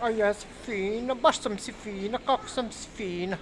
Ajas fina, bastams fina, some fina.